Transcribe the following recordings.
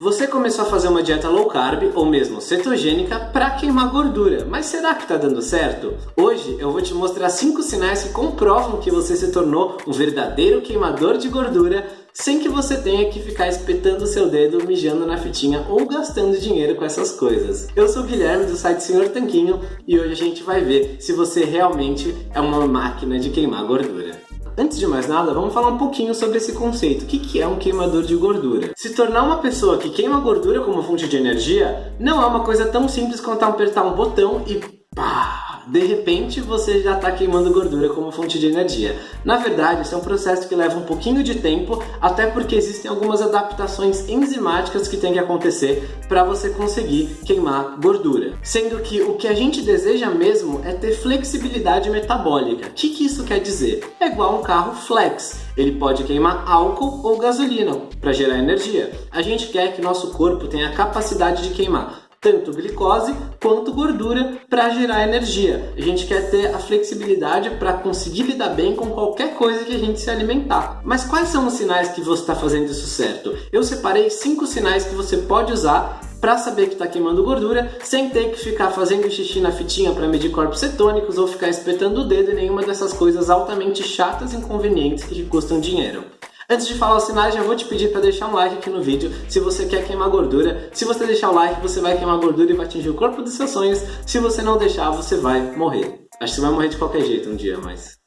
Você começou a fazer uma dieta low carb ou mesmo cetogênica para queimar gordura, mas será que está dando certo? Hoje eu vou te mostrar 5 sinais que comprovam que você se tornou um verdadeiro queimador de gordura sem que você tenha que ficar espetando seu dedo, mijando na fitinha ou gastando dinheiro com essas coisas. Eu sou o Guilherme do site Senhor Tanquinho e hoje a gente vai ver se você realmente é uma máquina de queimar gordura. Antes de mais nada, vamos falar um pouquinho sobre esse conceito. O que é um queimador de gordura? Se tornar uma pessoa que queima gordura como fonte de energia não é uma coisa tão simples quanto apertar um botão e pá! De repente você já está queimando gordura como fonte de energia. Na verdade, isso é um processo que leva um pouquinho de tempo, até porque existem algumas adaptações enzimáticas que tem que acontecer para você conseguir queimar gordura. Sendo que o que a gente deseja mesmo é ter flexibilidade metabólica. O que, que isso quer dizer? É igual um carro flex. Ele pode queimar álcool ou gasolina para gerar energia. A gente quer que nosso corpo tenha a capacidade de queimar tanto glicose quanto gordura para gerar energia. A gente quer ter a flexibilidade para conseguir lidar bem com qualquer coisa que a gente se alimentar. Mas quais são os sinais que você está fazendo isso certo? Eu separei cinco sinais que você pode usar para saber que está queimando gordura sem ter que ficar fazendo xixi na fitinha para medir corpos cetônicos ou ficar espetando o dedo em nenhuma dessas coisas altamente chatas e inconvenientes que custam dinheiro. Antes de falar os sinais, já vou te pedir para deixar um like aqui no vídeo se você quer queimar gordura. Se você deixar o like, você vai queimar gordura e vai atingir o corpo dos seus sonhos. Se você não deixar, você vai morrer. Acho que você vai morrer de qualquer jeito um dia, mas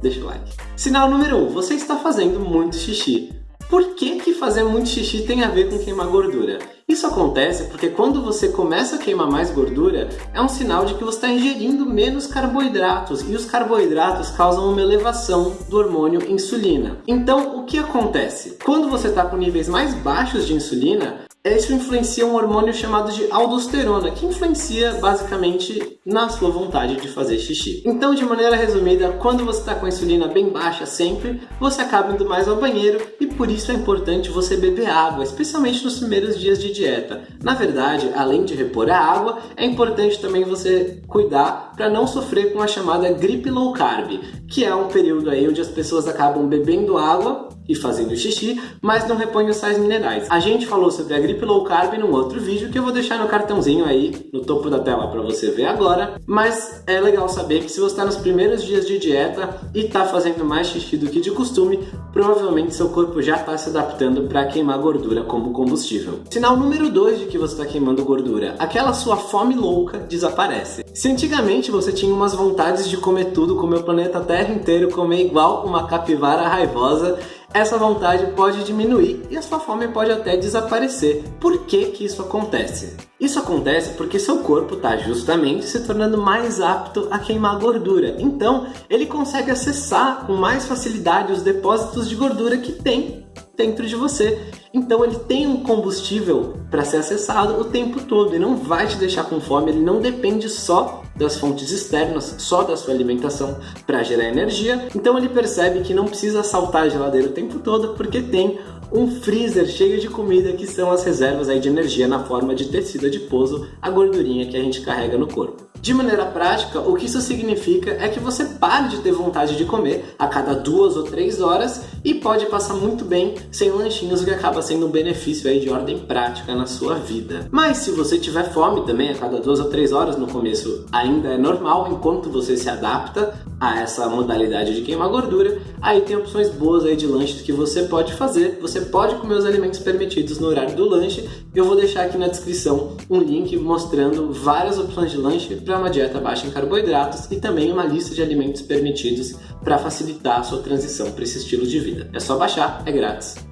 deixa o like. Sinal número 1. Um, você está fazendo muito xixi. Por que, que fazer muito xixi tem a ver com queimar gordura? Isso acontece porque quando você começa a queimar mais gordura, é um sinal de que você está ingerindo menos carboidratos e os carboidratos causam uma elevação do hormônio insulina. Então, o que acontece? Quando você está com níveis mais baixos de insulina, isso influencia um hormônio chamado de aldosterona, que influencia basicamente na sua vontade de fazer xixi. Então, de maneira resumida, quando você está com a insulina bem baixa sempre, você acaba indo mais ao banheiro e por isso é importante você beber água, especialmente nos primeiros dias de dieta. Na verdade, além de repor a água, é importante também você cuidar para não sofrer com a chamada gripe low carb, que é um período aí onde as pessoas acabam bebendo água e fazendo xixi, mas não repõem os sais minerais. A gente falou sobre a gripe low carb num outro vídeo que eu vou deixar no cartãozinho aí no topo da tela para você ver agora, mas é legal saber que se você está nos primeiros dias de dieta e está fazendo mais xixi do que de costume, provavelmente seu corpo já está se adaptando para queimar gordura como combustível. Sinal número 2 de que você está queimando gordura, aquela sua fome louca desaparece. Se antigamente você tinha umas vontades de comer tudo, comer o planeta Terra inteiro, comer igual uma capivara raivosa, essa vontade pode diminuir e a sua fome pode até desaparecer. Por que, que isso acontece? Isso acontece porque seu corpo está justamente se tornando mais apto a queimar gordura. Então, ele consegue acessar com mais facilidade os depósitos de gordura que tem dentro de você. Então ele tem um combustível para ser acessado o tempo todo e não vai te deixar com fome, ele não depende só das fontes externas, só da sua alimentação para gerar energia. Então ele percebe que não precisa saltar a geladeira o tempo todo porque tem um freezer cheio de comida que são as reservas aí de energia na forma de tecido adiposo, a gordurinha que a gente carrega no corpo. De maneira prática, o que isso significa é que você pare de ter vontade de comer a cada duas ou três horas e pode passar muito bem sem lanchinhos, o que acaba sendo um benefício aí de ordem prática na sua vida. Mas se você tiver fome também a cada duas ou três horas no começo ainda é normal, enquanto você se adapta a essa modalidade de queimar gordura, aí tem opções boas aí de lanches que você pode fazer. Você pode comer os alimentos permitidos no horário do lanche. Eu vou deixar aqui na descrição um link mostrando várias opções de lanche para uma dieta baixa em carboidratos e também uma lista de alimentos permitidos para facilitar a sua transição para esse estilo de vida. É só baixar, é grátis.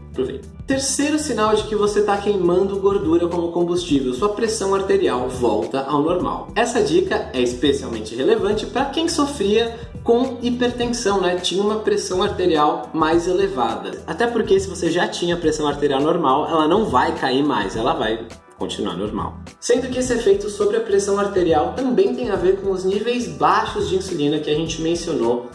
Terceiro sinal de que você está queimando gordura como combustível, sua pressão arterial volta ao normal. Essa dica é especialmente relevante para quem sofria com hipertensão, né? Tinha uma pressão arterial mais elevada. Até porque se você já tinha pressão arterial normal, ela não vai cair mais, ela vai continuar normal. Sendo que esse efeito sobre a pressão arterial também tem a ver com os níveis baixos de insulina que a gente mencionou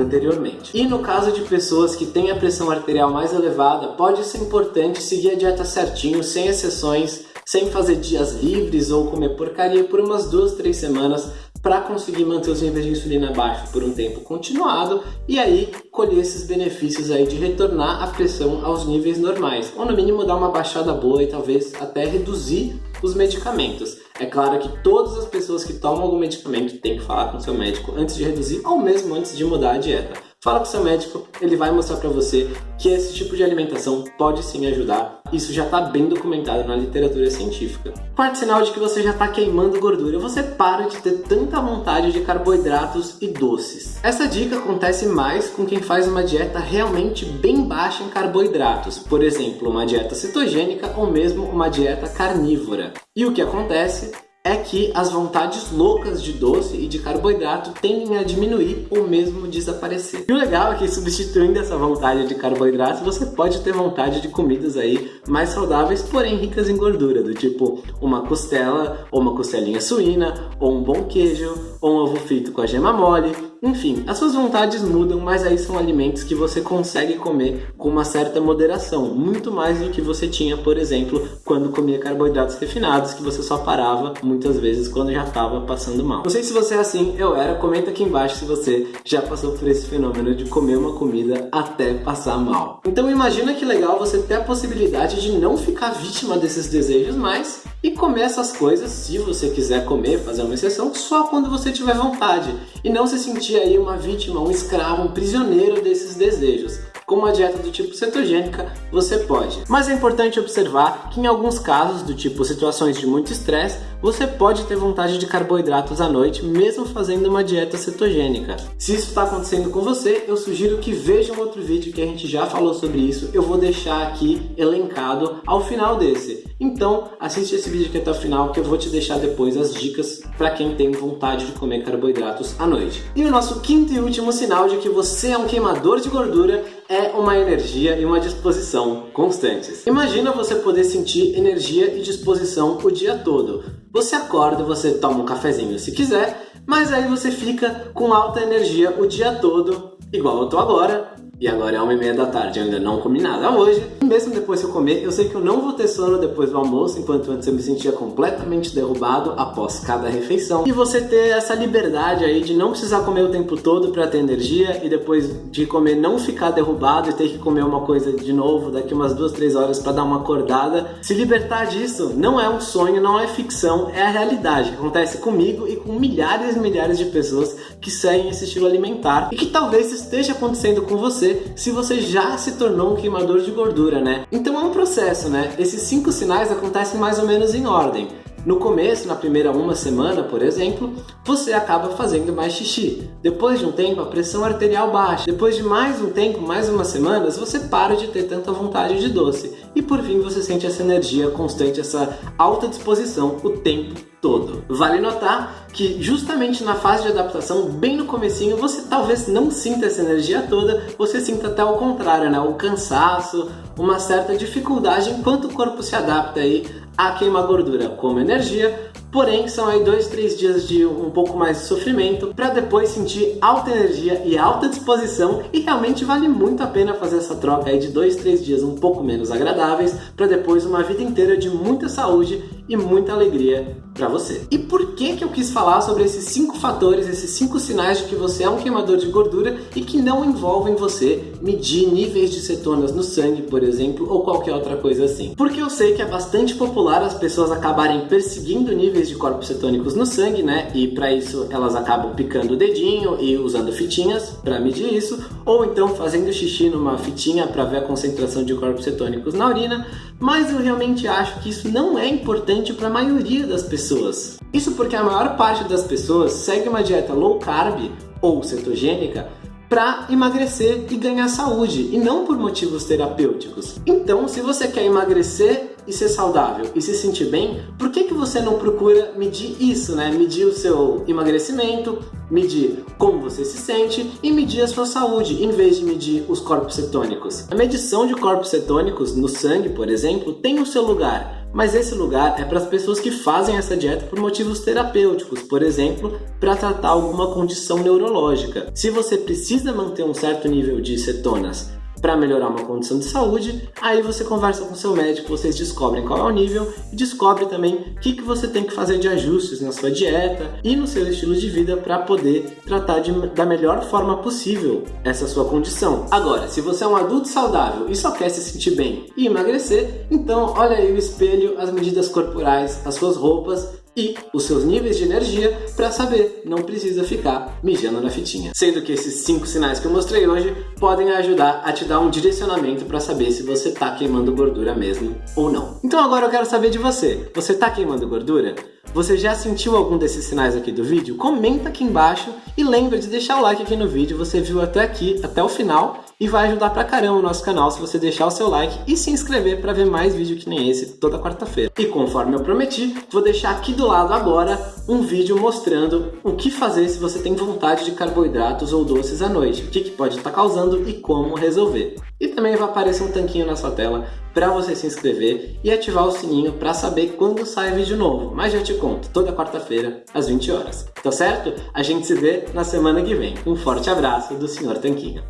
anteriormente. E no caso de pessoas que têm a pressão arterial mais elevada, pode ser importante seguir a dieta certinho, sem exceções, sem fazer dias livres ou comer porcaria por umas duas, três semanas para conseguir manter os níveis de insulina baixos por um tempo continuado e aí colher esses benefícios aí de retornar a pressão aos níveis normais, ou no mínimo dar uma baixada boa e talvez até reduzir os medicamentos. É claro que todas as pessoas que tomam algum medicamento têm que falar com seu médico antes de reduzir ou mesmo antes de mudar a dieta. Fala com seu médico, ele vai mostrar para você que esse tipo de alimentação pode sim ajudar. Isso já está bem documentado na literatura científica. Quarto sinal de que você já está queimando gordura, você para de ter tanta vontade de carboidratos e doces. Essa dica acontece mais com quem faz uma dieta realmente bem baixa em carboidratos, por exemplo, uma dieta cetogênica ou mesmo uma dieta carnívora. E o que acontece é que as vontades loucas de doce e de carboidrato tendem a diminuir ou mesmo desaparecer. E o legal é que substituindo essa vontade de carboidrato, você pode ter vontade de comidas aí mais saudáveis, porém ricas em gordura, do tipo uma costela, ou uma costelinha suína, ou um bom queijo, ou um ovo frito com a gema mole, enfim, as suas vontades mudam, mas aí são alimentos que você consegue comer com uma certa moderação, muito mais do que você tinha, por exemplo, quando comia carboidratos refinados, que você só parava muitas vezes quando já estava passando mal. Não sei se você é assim, eu era, comenta aqui embaixo se você já passou por esse fenômeno de comer uma comida até passar mal. Então imagina que legal você ter a possibilidade de não ficar vítima desses desejos mais e comer essas coisas, se você quiser comer, fazer uma exceção, só quando você tiver vontade e não se sentir aí uma vítima, um escravo, um prisioneiro desses desejos. Com uma dieta do tipo cetogênica, você pode. Mas é importante observar que em alguns casos, do tipo situações de muito estresse, você pode ter vontade de carboidratos à noite, mesmo fazendo uma dieta cetogênica. Se isso está acontecendo com você, eu sugiro que veja um outro vídeo que a gente já falou sobre isso. Eu vou deixar aqui elencado ao final desse. Então, assiste esse vídeo aqui até o final que eu vou te deixar depois as dicas para quem tem vontade de comer carboidratos à noite. E o nosso quinto e último sinal de que você é um queimador de gordura é uma energia e uma disposição constantes. Imagina você poder sentir energia e disposição o dia todo. Você acorda, você toma um cafezinho se quiser, mas aí você fica com alta energia o dia todo, igual eu tô agora, e agora é uma e meia da tarde, eu ainda não comi nada hoje. Mesmo depois que eu comer, eu sei que eu não vou ter sono depois do almoço, enquanto antes eu me sentia completamente derrubado após cada refeição. E você ter essa liberdade aí de não precisar comer o tempo todo para ter energia e depois de comer não ficar derrubado e ter que comer uma coisa de novo daqui umas duas, três horas para dar uma acordada. Se libertar disso não é um sonho, não é ficção, é a realidade que acontece comigo e com milhares e milhares de pessoas que seguem esse estilo alimentar e que talvez esteja acontecendo com você você se você já se tornou um queimador de gordura, né? Então é um processo, né? Esses cinco sinais acontecem mais ou menos em ordem. No começo, na primeira uma semana, por exemplo, você acaba fazendo mais xixi. Depois de um tempo, a pressão arterial baixa. Depois de mais um tempo, mais umas semanas, você para de ter tanta vontade de doce. E por fim, você sente essa energia constante, essa alta disposição o tempo todo. Vale notar que justamente na fase de adaptação, bem no comecinho, você talvez não sinta essa energia toda, você sinta até o contrário, né? O cansaço, uma certa dificuldade enquanto o corpo se adapta aí a queimar gordura como energia, porém são aí dois, três dias de um pouco mais de sofrimento para depois sentir alta energia e alta disposição e realmente vale muito a pena fazer essa troca aí de dois, três dias um pouco menos agradáveis para depois uma vida inteira de muita saúde e muita alegria para você. E por que que eu quis falar sobre esses cinco fatores, esses cinco sinais de que você é um queimador de gordura e que não envolvem você medir níveis de cetonas no sangue, por exemplo, ou qualquer outra coisa assim? Porque eu sei que é bastante popular as pessoas acabarem perseguindo níveis de corpos cetônicos no sangue, né? E para isso elas acabam picando o dedinho e usando fitinhas para medir isso, ou então fazendo xixi numa fitinha para ver a concentração de corpos cetônicos na urina, mas eu realmente acho que isso não é importante para a maioria das pessoas. Isso porque a maior parte das pessoas segue uma dieta low carb ou cetogênica para emagrecer e ganhar saúde, e não por motivos terapêuticos. Então, se você quer emagrecer e ser saudável e se sentir bem, por que, que você não procura medir isso, né? Medir o seu emagrecimento, medir como você se sente e medir a sua saúde, em vez de medir os corpos cetônicos. A medição de corpos cetônicos no sangue, por exemplo, tem o seu lugar, mas esse lugar é para as pessoas que fazem essa dieta por motivos terapêuticos, por exemplo, para tratar alguma condição neurológica. Se você precisa manter um certo nível de cetonas para melhorar uma condição de saúde, aí você conversa com seu médico, vocês descobrem qual é o nível e descobre também o que, que você tem que fazer de ajustes na sua dieta e no seu estilo de vida para poder tratar de, da melhor forma possível essa sua condição. Agora, se você é um adulto saudável e só quer se sentir bem e emagrecer, então olha aí o espelho, as medidas corporais, as suas roupas e os seus níveis de energia para saber, não precisa ficar mijando na fitinha. Sendo que esses cinco sinais que eu mostrei hoje podem ajudar a te dar um direcionamento para saber se você está queimando gordura mesmo ou não. Então agora eu quero saber de você. Você está queimando gordura? Você já sentiu algum desses sinais aqui do vídeo? Comenta aqui embaixo e lembra de deixar o like aqui no vídeo. Você viu até aqui, até o final e vai ajudar pra caramba o nosso canal se você deixar o seu like e se inscrever para ver mais vídeo que nem esse toda quarta-feira. E conforme eu prometi, vou deixar aqui do lado agora um vídeo mostrando o que fazer se você tem vontade de carboidratos ou doces à noite, o que, que pode estar tá causando e como resolver. E também vai aparecer um tanquinho na sua tela para você se inscrever e ativar o sininho para saber quando sai vídeo novo. Mas já te conto, toda quarta-feira às 20 horas. Tá certo? A gente se vê na semana que vem. Um forte abraço do Sr. Tanquinho.